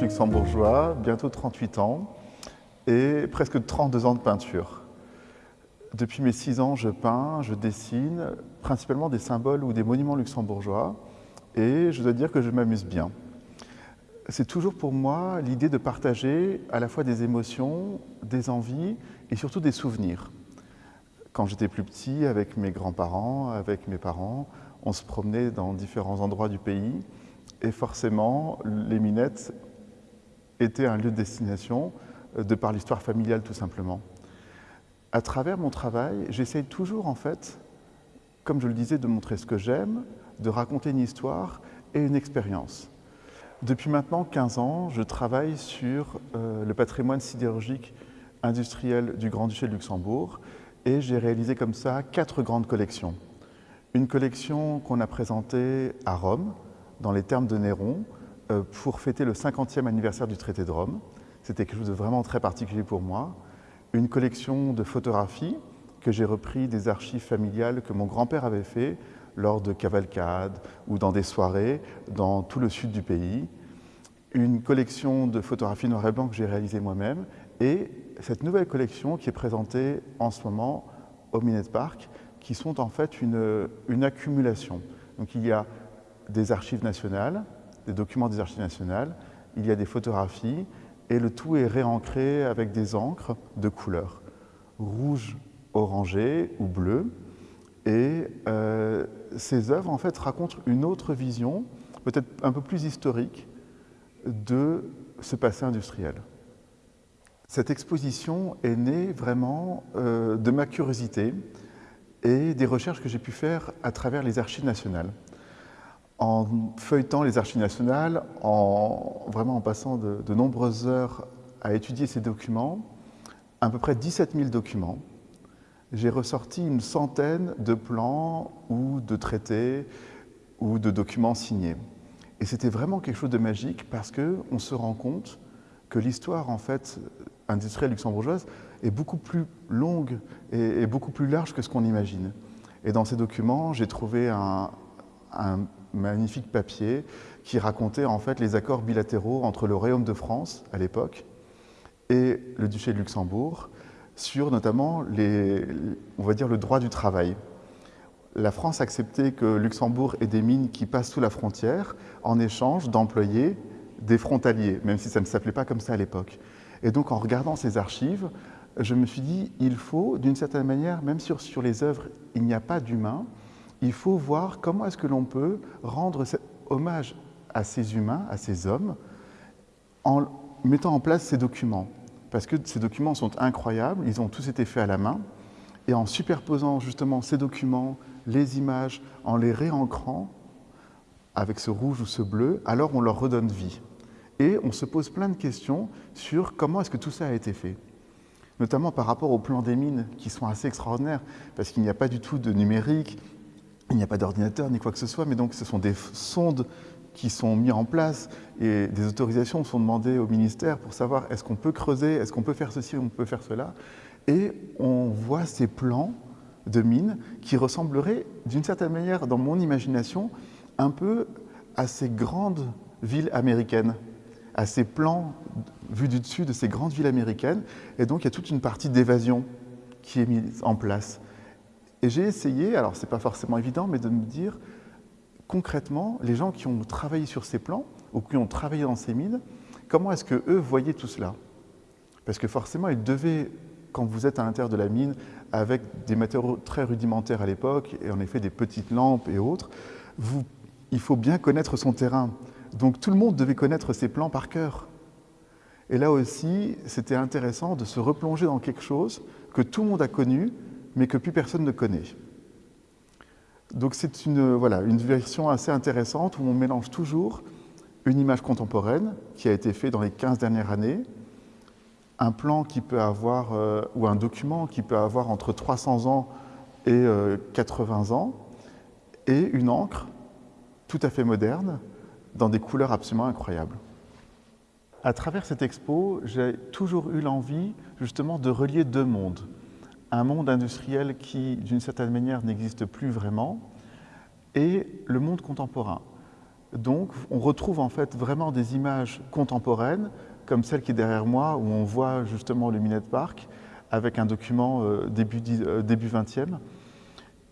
luxembourgeois, bientôt 38 ans et presque 32 ans de peinture. Depuis mes 6 ans, je peins, je dessine principalement des symboles ou des monuments luxembourgeois et je dois dire que je m'amuse bien. C'est toujours pour moi l'idée de partager à la fois des émotions, des envies et surtout des souvenirs. Quand j'étais plus petit, avec mes grands-parents, avec mes parents, on se promenait dans différents endroits du pays et forcément, les minettes étaient un lieu de destination euh, de par l'histoire familiale tout simplement. À travers mon travail, j'essaye toujours en fait, comme je le disais, de montrer ce que j'aime, de raconter une histoire et une expérience. Depuis maintenant 15 ans, je travaille sur euh, le patrimoine sidérurgique industriel du Grand-Duché de Luxembourg et j'ai réalisé comme ça quatre grandes collections. Une collection qu'on a présentée à Rome, dans les termes de Néron, euh, pour fêter le 50e anniversaire du traité de Rome. C'était quelque chose de vraiment très particulier pour moi. Une collection de photographies que j'ai repris des archives familiales que mon grand-père avait fait lors de cavalcades ou dans des soirées dans tout le sud du pays. Une collection de photographies noir et blanc que j'ai réalisées moi-même et cette nouvelle collection qui est présentée en ce moment au Minette Park qui sont en fait une, une accumulation. Donc il y a des archives nationales, des documents des archives nationales, il y a des photographies et le tout est réancré avec des encres de couleurs, rouge, orangé ou bleu. Et euh, ces œuvres en fait racontent une autre vision, peut-être un peu plus historique, de ce passé industriel. Cette exposition est née vraiment euh, de ma curiosité et des recherches que j'ai pu faire à travers les archives nationales en feuilletant les archives nationales, en, vraiment en passant de, nombreuses heures à étudier ces documents, à peu près 17 000 documents, j'ai ressorti une centaine de plans ou de traités ou de documents signés. Et c'était vraiment quelque chose de magique parce qu'on se rend compte que l'histoire en fait industrielle luxembourgeoise est beaucoup plus longue et, beaucoup plus large que ce qu'on imagine. Et dans ces documents, j'ai trouvé un magnifique papier qui racontait en fait les accords bilatéraux entre le Royaume de France à l'époque et le duché de Luxembourg sur notamment les, on va dire le droit du travail. La France acceptait que Luxembourg ait des mines qui passent sous la frontière en échange d'employer des frontaliers, même si ça ne s'appelait pas comme ça à l'époque. Et donc en regardant ces archives, je me suis dit, il faut d'une certaine manière, même sur, sur les œuvres, il n'y a pas d'humain, il faut voir comment est-ce que l'on peut rendre hommage à ces humains, à ces hommes, en mettant en place ces documents. Parce que ces documents sont incroyables, ils ont tous été faits à la main, et en superposant justement ces documents, les images, en les réancrant avec ce rouge ou ce bleu, alors on leur redonne vie. Et on se pose plein de questions sur comment est-ce que tout ça a été fait notamment par rapport aux plans des mines qui sont assez extraordinaires, parce qu'il n'y a pas du tout de numérique, il n'y a pas d'ordinateur ni quoi que ce soit, mais donc ce sont des sondes qui sont mises en place et des autorisations sont demandées au ministère pour savoir est-ce qu'on peut creuser, est-ce qu'on peut faire ceci, on peut faire cela. Et on voit ces plans de mines qui ressembleraient d'une certaine manière, dans mon imagination, un peu à ces grandes villes américaines, à ces plans vus du dessus de ces grandes villes américaines. Et donc il y a toute une partie d'évasion qui est mise en place. Et j'ai essayé, alors c'est pas forcément évident, mais de me dire concrètement, les gens qui ont travaillé sur ces plans ou qui ont travaillé dans ces mines, comment est-ce que eux voyaient tout cela? Parce que forcément, ils devaient, quand vous êtes à l'intérieur de la mine, avec des matériaux très rudimentaires à l'époque, et en effet des petites lampes et autres, il faut bien connaître son terrain. Donc tout le monde devait connaître ses plans par cœur. Et là aussi, c'était intéressant de se replonger dans quelque chose que tout le monde a connu, mais que plus personne ne connaît. Donc c'est une, voilà, une version assez intéressante où on mélange toujours une image contemporaine qui a été faite dans les 15 dernières années, un plan qui peut avoir, euh, ou un document qui peut avoir entre 300 ans et 80 euh, ans, et une encre tout à fait moderne, dans des couleurs absolument incroyables. À travers cette expo, j'ai toujours eu l'envie justement de relier deux mondes un monde industriel qui, d'une certaine manière, n'existe plus vraiment, et le monde contemporain. Donc on retrouve en fait vraiment des images contemporaines, comme celle qui est derrière moi, où on voit justement le Minette Park, avec un document euh, début, euh, début 20e.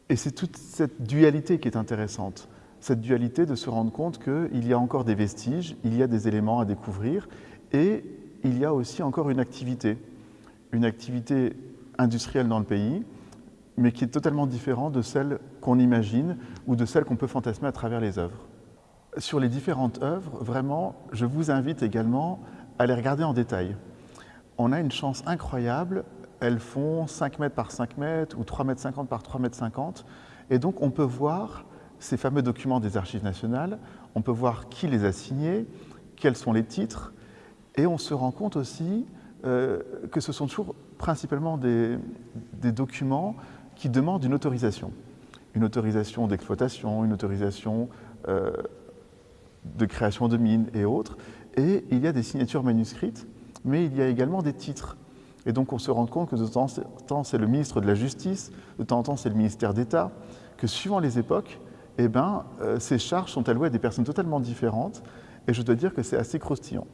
Et c'est toute cette dualité qui est intéressante. Cette dualité de se rendre compte qu'il y a encore des vestiges, il y a des éléments à découvrir, et il y a aussi encore une activité, une activité industrielle dans le pays, mais qui est totalement différente de celle qu'on imagine ou de celle qu'on peut fantasmer à travers les œuvres. Sur les différentes œuvres, vraiment, je vous invite également à les regarder en détail. On a une chance incroyable, elles font 5 mètres par 5 mètres ou 3 mètres 50 par 3 mètres 50, et donc on peut voir ces fameux documents des archives nationales, on peut voir qui les a signés, quels sont les titres, et on se rend compte aussi euh, que ce sont toujours principalement des, documents qui demandent une autorisation. Une autorisation d'exploitation, une autorisation euh, de création de mines et autres. Et il y a des signatures manuscrites, mais il y a également des titres. Et donc on se rend compte que de temps en temps c'est le ministre de la Justice, de temps en temps c'est le ministère d'État, que suivant les époques, eh ben, euh, ces charges sont allouées à des personnes totalement différentes, et je dois dire que c'est assez croustillant.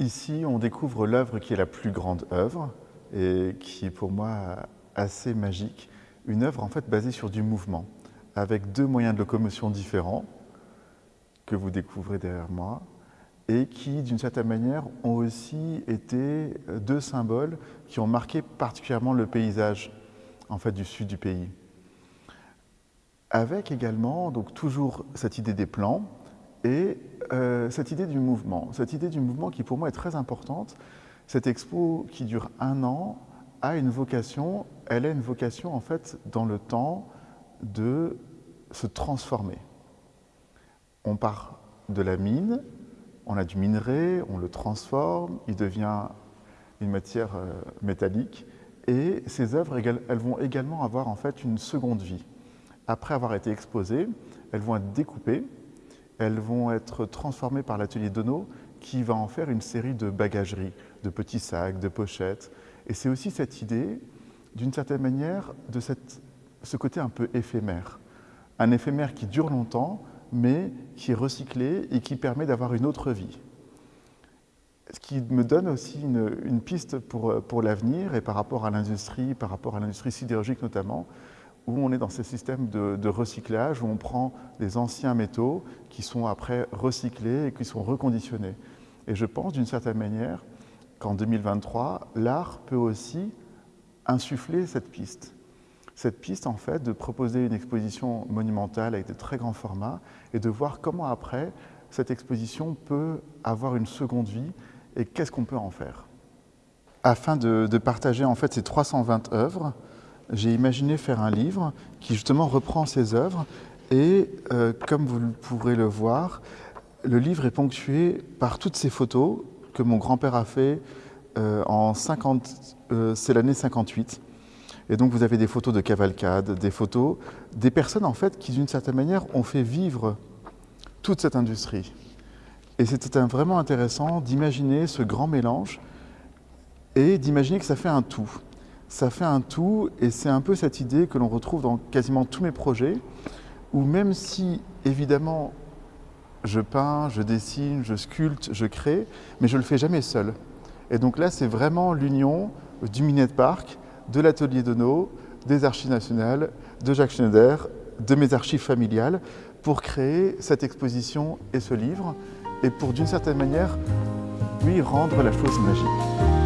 Ici, on découvre l'œuvre qui est la plus grande œuvre, et qui est pour moi assez magique, une œuvre en fait basée sur du mouvement, avec deux moyens de locomotion différents, que vous découvrez derrière moi, et qui, d'une certaine manière, ont aussi été deux symboles qui ont marqué particulièrement le paysage en fait, du sud du pays. Avec également, donc toujours cette idée des plans et euh, cette idée du mouvement. Cette idée du mouvement qui pour moi est très importante. Cette expo qui dure un an a une vocation, elle a une vocation en fait dans le temps de se transformer. On part de la mine, on a du minerai, on le transforme, il devient une matière euh, métallique et ces œuvres elles vont également avoir en fait une seconde vie. Après avoir été exposées, elles vont être découpées, elles vont être transformées par l'atelier Dono qui va en faire une série de bagageries, de petits sacs, de pochettes. Et c'est aussi cette idée, d'une certaine manière, de ce côté un peu éphémère. Un éphémère qui dure longtemps, mais qui est recyclé et qui permet d'avoir une autre vie. Ce qui me donne aussi une, une piste pour, pour l'avenir et par rapport à l'industrie, par rapport à l'industrie sidérurgique notamment, où on est dans ces systèmes de, recyclage, où on prend des anciens métaux qui sont après recyclés et qui sont reconditionnés. Et je pense d'une certaine manière qu'en 2023, l'art peut aussi insuffler cette piste cette piste, en fait, de proposer une exposition monumentale avec de très grands formats et de voir comment après, cette exposition peut avoir une seconde vie et qu'est-ce qu'on peut en faire. Afin de, partager en fait ces 320 œuvres, j'ai imaginé faire un livre qui justement reprend ces œuvres et euh, comme vous pourrez le voir, le livre est ponctué par toutes ces photos que mon grand-père a fait euh, en 50, euh, c'est l'année 58. Et donc vous avez des photos de cavalcade, des photos des personnes en fait qui d'une certaine manière ont fait vivre toute cette industrie. Et c'était vraiment intéressant d'imaginer ce grand mélange et d'imaginer que ça fait un tout. Ça fait un tout et c'est un peu cette idée que l'on retrouve dans quasiment tous mes projets où même si évidemment je peins, je dessine, je sculpte, je crée, mais je ne le fais jamais seul. Et donc là c'est vraiment l'union du Minette Park de l'atelier Dono, des archives nationales, de Jacques Schneider, de mes archives familiales, pour créer cette exposition et ce livre, et pour d'une certaine manière lui rendre la chose magique.